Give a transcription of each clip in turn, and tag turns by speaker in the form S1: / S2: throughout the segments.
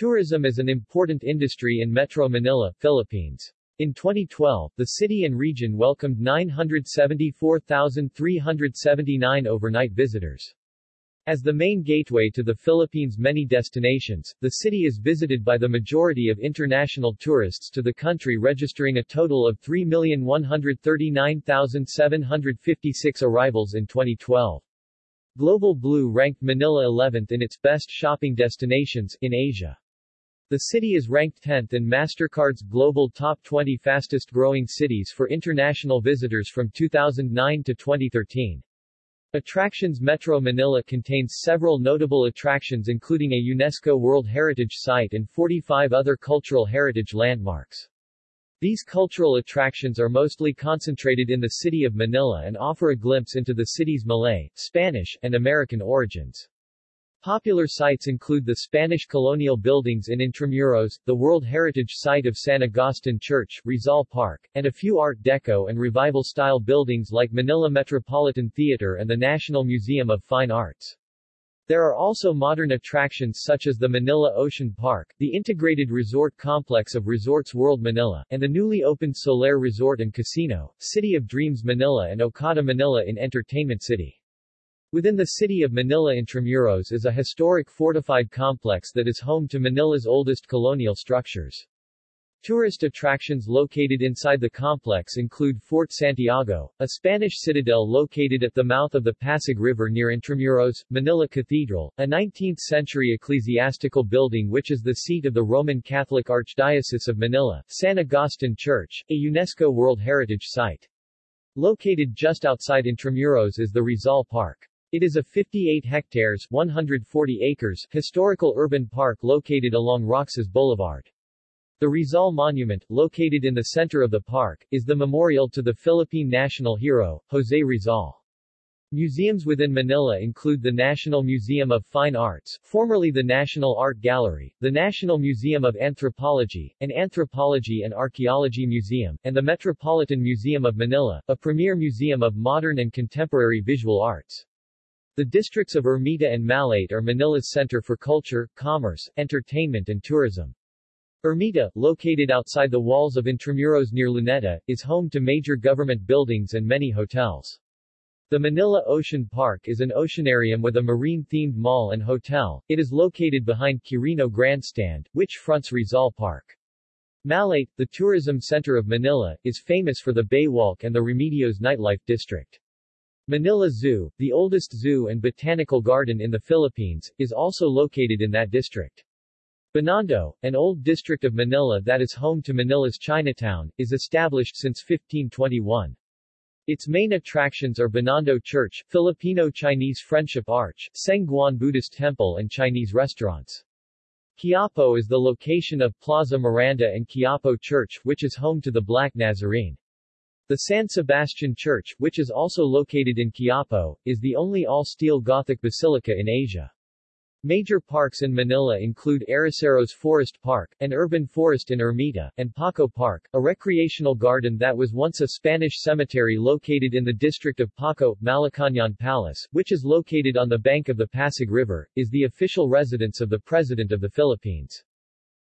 S1: Tourism is an important industry in Metro Manila, Philippines. In 2012, the city and region welcomed 974,379 overnight visitors. As the main gateway to the Philippines' many destinations, the city is visited by the majority of international tourists to the country registering a total of 3,139,756 arrivals in 2012. Global Blue ranked Manila 11th in its best shopping destinations in Asia. The city is ranked 10th in MasterCard's Global Top 20 Fastest Growing Cities for international visitors from 2009 to 2013. Attractions Metro Manila contains several notable attractions including a UNESCO World Heritage Site and 45 other cultural heritage landmarks. These cultural attractions are mostly concentrated in the city of Manila and offer a glimpse into the city's Malay, Spanish, and American origins. Popular sites include the Spanish colonial buildings in Intramuros, the World Heritage Site of San Agustin Church, Rizal Park, and a few Art Deco and Revival-style buildings like Manila Metropolitan Theater and the National Museum of Fine Arts. There are also modern attractions such as the Manila Ocean Park, the integrated resort complex of Resorts World Manila, and the newly opened Solaire Resort and Casino, City of Dreams Manila and Okada Manila in Entertainment City. Within the city of Manila Intramuros is a historic fortified complex that is home to Manila's oldest colonial structures. Tourist attractions located inside the complex include Fort Santiago, a Spanish citadel located at the mouth of the Pasig River near Intramuros, Manila Cathedral, a 19th-century ecclesiastical building which is the seat of the Roman Catholic Archdiocese of Manila, San Agustin Church, a UNESCO World Heritage Site. Located just outside Intramuros is the Rizal Park. It is a 58 hectares 140 acres historical urban park located along Roxas Boulevard. The Rizal Monument, located in the center of the park, is the memorial to the Philippine national hero, Jose Rizal. Museums within Manila include the National Museum of Fine Arts, formerly the National Art Gallery, the National Museum of Anthropology, an Anthropology and Archaeology Museum, and the Metropolitan Museum of Manila, a premier museum of modern and contemporary visual arts. The districts of Ermita and Malate are Manila's center for culture, commerce, entertainment and tourism. Ermita, located outside the walls of Intramuros near Luneta, is home to major government buildings and many hotels. The Manila Ocean Park is an oceanarium with a marine-themed mall and hotel. It is located behind Quirino Grandstand, which fronts Rizal Park. Malate, the tourism center of Manila, is famous for the Baywalk and the Remedios nightlife district. Manila Zoo, the oldest zoo and botanical garden in the Philippines, is also located in that district. Binondo, an old district of Manila that is home to Manila's Chinatown, is established since 1521. Its main attractions are Binondo Church, Filipino-Chinese Friendship Arch, Sengguan Buddhist Temple and Chinese restaurants. Quiapo is the location of Plaza Miranda and Quiapo Church, which is home to the Black Nazarene. The San Sebastian Church, which is also located in Quiapo, is the only all-steel Gothic basilica in Asia. Major parks in Manila include Arroceros Forest Park, an urban forest in Ermita, and Paco Park, a recreational garden that was once a Spanish cemetery located in the district of Paco. Malacañang Palace, which is located on the bank of the Pasig River, is the official residence of the President of the Philippines.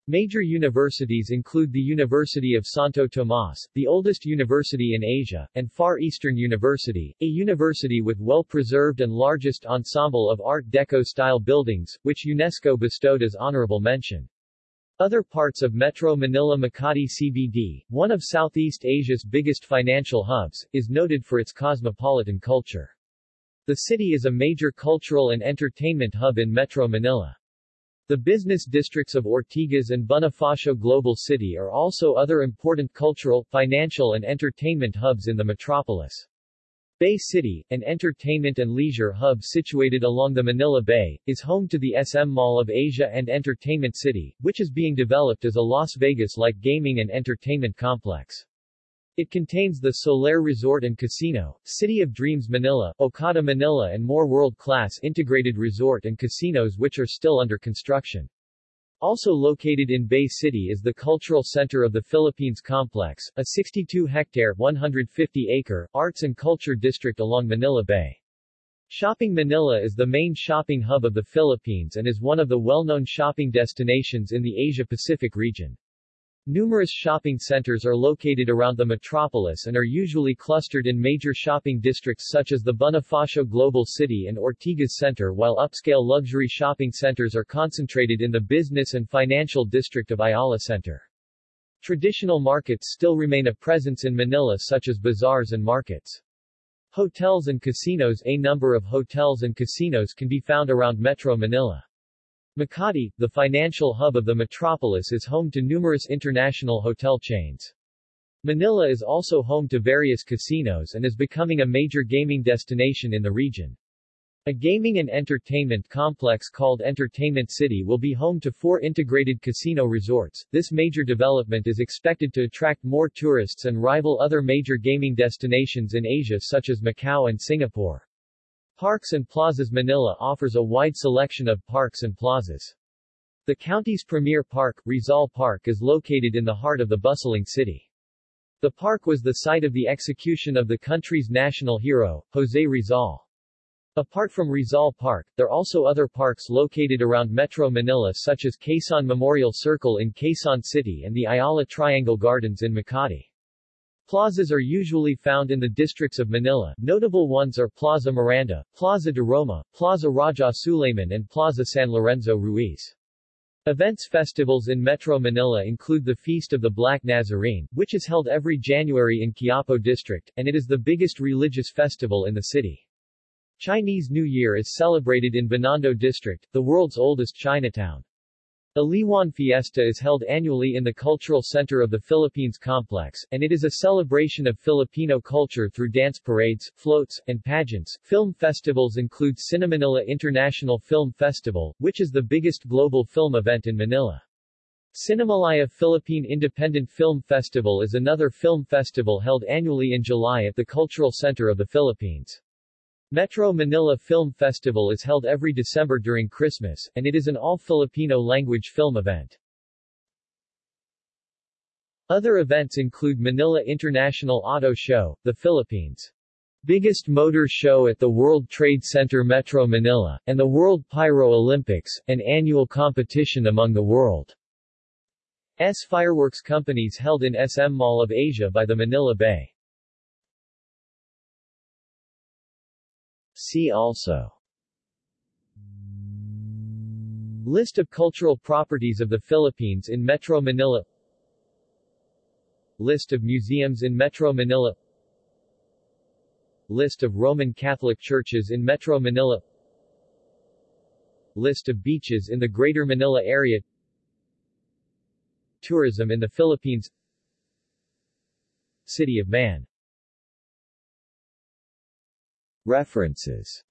S1: Major universities include the University of Santo Tomas, the oldest university in Asia, and Far Eastern University, a university with well-preserved and largest ensemble of Art Deco-style buildings, which UNESCO bestowed as honorable mention. Other parts of Metro Manila Makati CBD, one of Southeast Asia's biggest financial hubs, is noted for its cosmopolitan culture. The city is a major cultural and entertainment hub in Metro Manila. The business districts of Ortigas and Bonifacio Global City are also other important cultural, financial and entertainment hubs in the metropolis. Bay City, an entertainment and leisure hub situated along the Manila Bay, is home to the SM Mall of Asia and Entertainment City, which is being developed as a Las Vegas-like gaming and entertainment complex. It contains the Solaire Resort and Casino, City of Dreams Manila, Okada Manila and more world-class integrated resort and casinos which are still under construction. Also located in Bay City is the Cultural Center of the Philippines Complex, a 62-hectare 150-acre arts and culture district along Manila Bay. Shopping Manila is the main shopping hub of the Philippines and is one of the well-known shopping destinations in the Asia-Pacific region. Numerous shopping centers are located around the metropolis and are usually clustered in major shopping districts such as the Bonifacio Global City and Ortigas Center while upscale luxury shopping centers are concentrated in the business and financial district of Ayala Center. Traditional markets still remain a presence in Manila such as bazaars and markets. Hotels and casinos A number of hotels and casinos can be found around Metro Manila. Makati, the financial hub of the metropolis is home to numerous international hotel chains. Manila is also home to various casinos and is becoming a major gaming destination in the region. A gaming and entertainment complex called Entertainment City will be home to four integrated casino resorts. This major development is expected to attract more tourists and rival other major gaming destinations in Asia such as Macau and Singapore. Parks and Plazas Manila offers a wide selection of parks and plazas. The county's premier park, Rizal Park is located in the heart of the bustling city. The park was the site of the execution of the country's national hero, Jose Rizal. Apart from Rizal Park, there are also other parks located around Metro Manila such as Quezon Memorial Circle in Quezon City and the Ayala Triangle Gardens in Makati. Plazas are usually found in the districts of Manila. Notable ones are Plaza Miranda, Plaza de Roma, Plaza Raja Suleiman and Plaza San Lorenzo Ruiz. Events festivals in Metro Manila include the Feast of the Black Nazarene, which is held every January in Quiapo District, and it is the biggest religious festival in the city. Chinese New Year is celebrated in Binondo District, the world's oldest Chinatown. Aliwan Fiesta is held annually in the Cultural Center of the Philippines Complex, and it is a celebration of Filipino culture through dance parades, floats, and pageants. Film festivals include Cinemanila International Film Festival, which is the biggest global film event in Manila. Cinemalaya Philippine Independent Film Festival is another film festival held annually in July at the Cultural Center of the Philippines. Metro Manila Film Festival is held every December during Christmas, and it is an all-Filipino language film event. Other events include Manila International Auto Show, the Philippines' biggest motor show at the World Trade Center Metro Manila, and the World Pyro Olympics, an annual competition among the world's fireworks companies held in SM Mall of Asia by the Manila Bay. See also. List of cultural properties of the Philippines in Metro Manila. List of museums in Metro Manila. List of Roman Catholic churches in Metro Manila. List of beaches in the Greater Manila area. Tourism in the Philippines. City of Man References